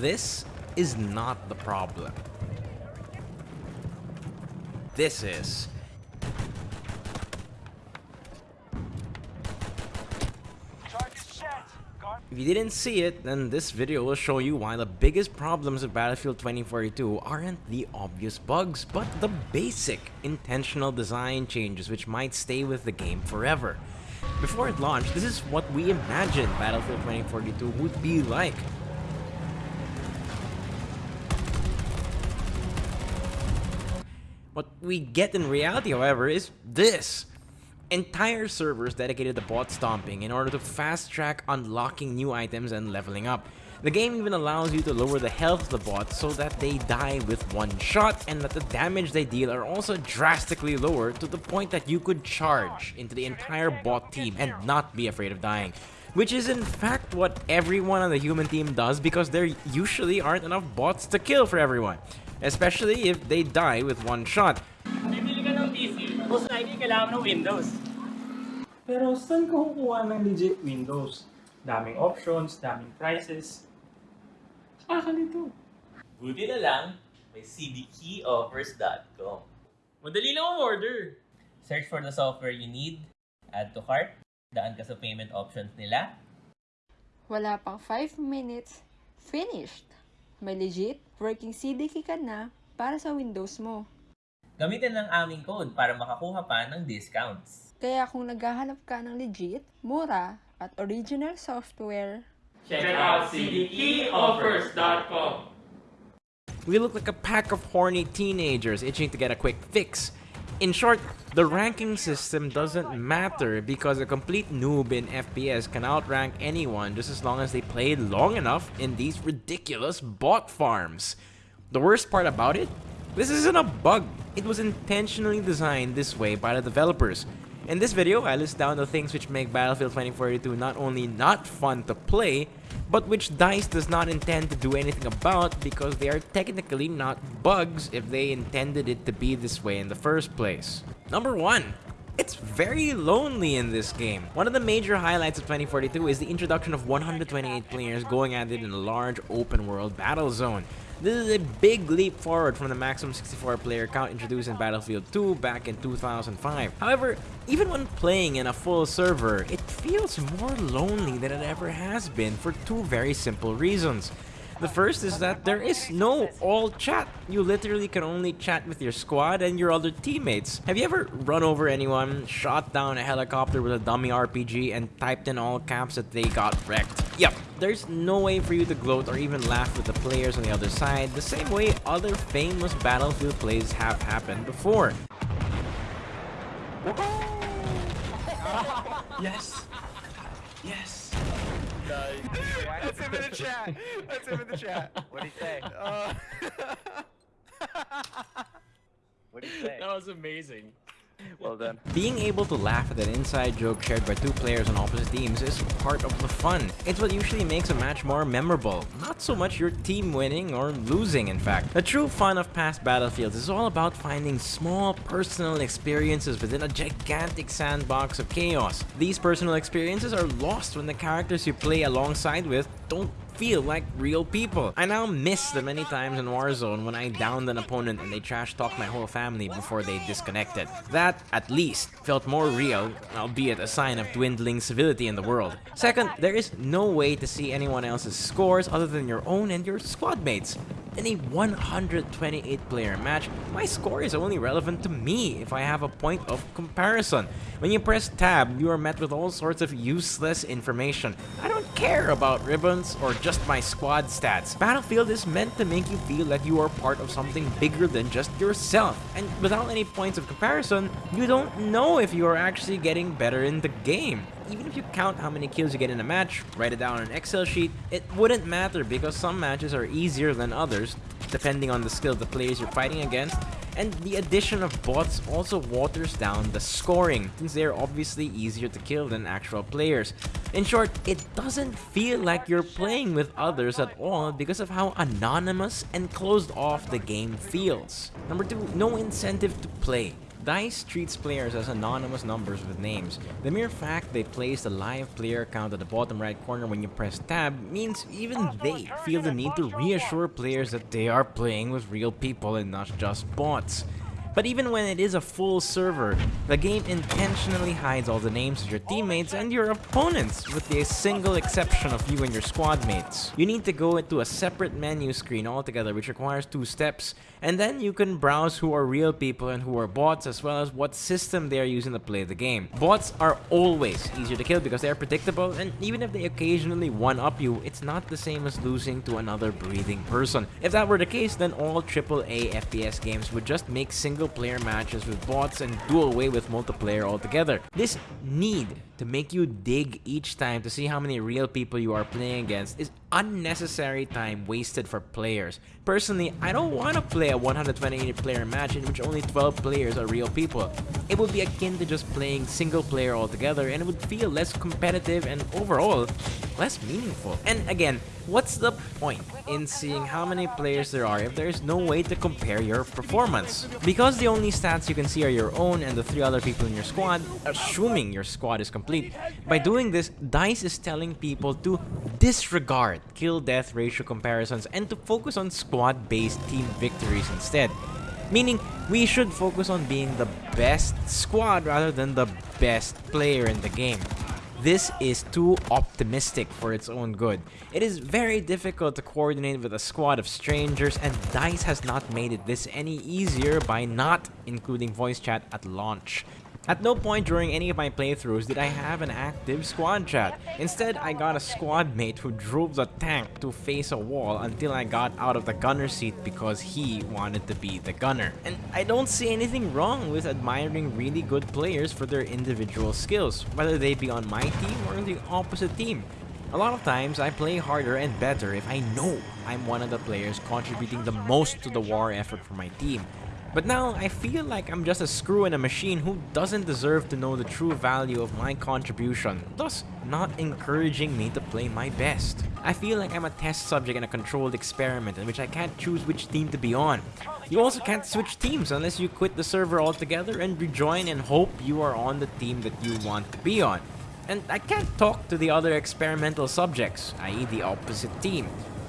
this is not the problem. This is. If you didn't see it, then this video will show you why the biggest problems of Battlefield 2042 aren't the obvious bugs, but the basic intentional design changes which might stay with the game forever. Before it launched, this is what we imagined Battlefield 2042 would be like. What we get in reality, however, is this. Entire servers dedicated to bot stomping in order to fast track unlocking new items and leveling up. The game even allows you to lower the health of the bots so that they die with one shot and that the damage they deal are also drastically lower to the point that you could charge into the entire bot team and not be afraid of dying. Which is in fact what everyone on the human team does because there usually aren't enough bots to kill for everyone. Especially if they die with one shot. Bibili ka ng PC, most likely kailangan ng Windows. Pero saan ka kukuha ng legit Windows? Daming options, daming prices. Nakakalito. Buti na lang, may cdkeyoffers.com. Madali lang ang order. Search for the software you need, add to cart, daan ka sa payment options nila, Wala pang 5 minutes, finished! May legit working CDK ka na para sa Windows mo. Gamitin ang aming code para makakuha pa ng discounts. Kaya kung naghahanap ka ng legit, mura, at original software, Check out cdkeyoffers.com. We look like a pack of horny teenagers itching to get a quick fix. In short, the ranking system doesn't matter because a complete noob in FPS can outrank anyone just as long as they played long enough in these ridiculous bot farms. The worst part about it? This isn't a bug. It was intentionally designed this way by the developers. In this video, I list down the things which make Battlefield 2042 not only not fun to play, but which DICE does not intend to do anything about because they are technically not bugs if they intended it to be this way in the first place. Number 1. It's very lonely in this game. One of the major highlights of 2042 is the introduction of 128 players going at it in a large open world battle zone. This is a big leap forward from the maximum 64 player count introduced in Battlefield 2 back in 2005. However, even when playing in a full server, it feels more lonely than it ever has been for two very simple reasons. The first is that there is no all chat. You literally can only chat with your squad and your other teammates. Have you ever run over anyone, shot down a helicopter with a dummy RPG, and typed in all caps that they got wrecked? Yep, there's no way for you to gloat or even laugh with the players on the other side, the same way other famous Battlefield plays have happened before. Yes. Yes. That's him in the chat. That's him in the chat. What'd he say? Uh, What'd he say? that was amazing. Well done. Being able to laugh at an inside joke shared by two players on opposite teams is part of the fun. It's what usually makes a match more memorable, not so much your team winning or losing in fact. The true fun of past battlefields is all about finding small personal experiences within a gigantic sandbox of chaos. These personal experiences are lost when the characters you play alongside with don't feel like real people. I now miss the many times in Warzone when I downed an opponent and they trash talked my whole family before they disconnected. That, at least, felt more real, albeit a sign of dwindling civility in the world. Second, there is no way to see anyone else's scores other than your own and your squad mates. In a 128 player match, my score is only relevant to me if I have a point of comparison. When you press tab, you are met with all sorts of useless information. I don't care about ribbons or just my squad stats. Battlefield is meant to make you feel like you are part of something bigger than just yourself. And without any points of comparison, you don't know if you are actually getting better in the game. Even if you count how many kills you get in a match, write it down on an Excel sheet, it wouldn't matter because some matches are easier than others, depending on the skill of the players you're fighting against, and the addition of bots also waters down the scoring, since they're obviously easier to kill than actual players. In short, it doesn't feel like you're playing with others at all because of how anonymous and closed off the game feels. Number 2, no incentive to play. DICE treats players as anonymous numbers with names. The mere fact they place the live player count at the bottom right corner when you press tab means even they feel the need to reassure players that they are playing with real people and not just bots. But even when it is a full server, the game intentionally hides all the names of your teammates and your opponents, with the single exception of you and your squad mates. You need to go into a separate menu screen altogether which requires two steps, and then you can browse who are real people and who are bots as well as what system they are using to play the game. Bots are always easier to kill because they are predictable and even if they occasionally one-up you, it's not the same as losing to another breathing person. If that were the case, then all AAA FPS games would just make single player matches with bots and do away with multiplayer altogether. This need to make you dig each time to see how many real people you are playing against is unnecessary time wasted for players. Personally, I don't want to play a 128 player match in which only 12 players are real people. It would be akin to just playing single player altogether and it would feel less competitive and overall less meaningful. And again, what's the point in seeing how many players there are if there is no way to compare your performance? Because the only stats you can see are your own and the three other people in your squad, assuming your squad is complete. By doing this, DICE is telling people to disregard kill-death ratio comparisons and to focus on squad-based team victories instead. Meaning, we should focus on being the best squad rather than the best player in the game. This is too optimistic for its own good. It is very difficult to coordinate with a squad of strangers and DICE has not made it this any easier by not including voice chat at launch. At no point during any of my playthroughs did I have an active squad chat. Instead, I got a squad mate who drove the tank to face a wall until I got out of the gunner seat because he wanted to be the gunner. And I don't see anything wrong with admiring really good players for their individual skills, whether they be on my team or the opposite team. A lot of times, I play harder and better if I know I'm one of the players contributing the most to the war effort for my team. But now, I feel like I'm just a screw in a machine who doesn't deserve to know the true value of my contribution, thus not encouraging me to play my best. I feel like I'm a test subject in a controlled experiment in which I can't choose which team to be on. You also can't switch teams unless you quit the server altogether and rejoin and hope you are on the team that you want to be on. And I can't talk to the other experimental subjects, i.e. the opposite team.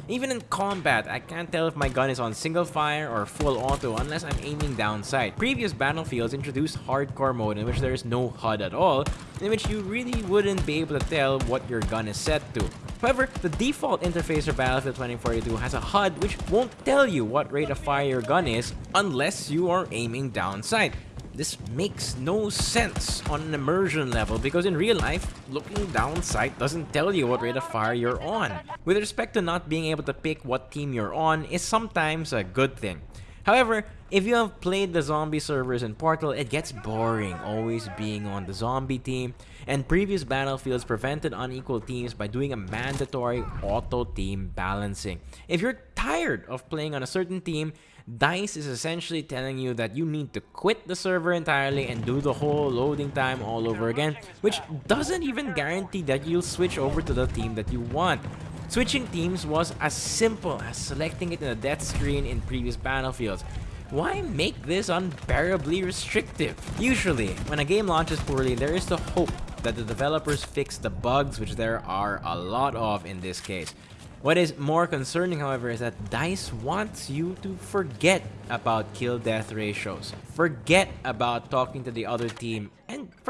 Even in combat, I can't tell if my gun is on single fire or full auto unless I'm aiming down sight. Previous battlefields introduced hardcore mode in which there is no HUD at all, in which you really wouldn't be able to tell what your gun is set to. However, the default interface for Battlefield 2042 has a HUD which won't tell you what rate of fire your gun is unless you are aiming down sight. This makes no sense on an immersion level because in real life, looking down sight doesn't tell you what rate of fire you're on. With respect to not being able to pick what team you're on is sometimes a good thing. However, if you have played the zombie servers in Portal, it gets boring always being on the zombie team, and previous battlefields prevented unequal teams by doing a mandatory auto team balancing. If you're tired of playing on a certain team, DICE is essentially telling you that you need to quit the server entirely and do the whole loading time all over again, which doesn't even guarantee that you'll switch over to the team that you want. Switching teams was as simple as selecting it in the death screen in previous battlefields. Why make this unbearably restrictive? Usually, when a game launches poorly, there is the hope that the developers fix the bugs, which there are a lot of in this case. What is more concerning, however, is that DICE wants you to forget about kill-death ratios, forget about talking to the other team,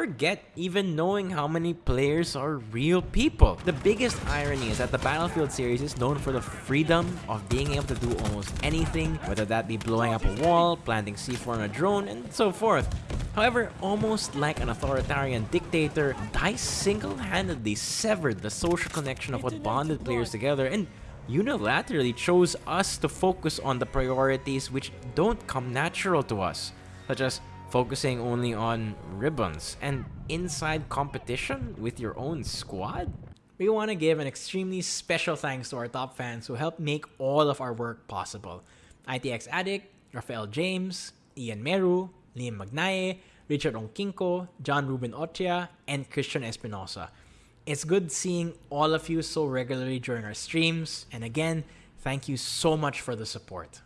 forget even knowing how many players are real people. The biggest irony is that the Battlefield series is known for the freedom of being able to do almost anything, whether that be blowing up a wall, planting C4 on a drone, and so forth. However, almost like an authoritarian dictator, DICE single-handedly severed the social connection of what bonded players together and unilaterally chose us to focus on the priorities which don't come natural to us, such as focusing only on ribbons and inside competition with your own squad? We want to give an extremely special thanks to our top fans who helped make all of our work possible. ITX Addict, Rafael James, Ian Meru, Liam Magnaye, Richard Onkinko, John Ruben Ochia, and Christian Espinosa. It's good seeing all of you so regularly during our streams, and again, thank you so much for the support.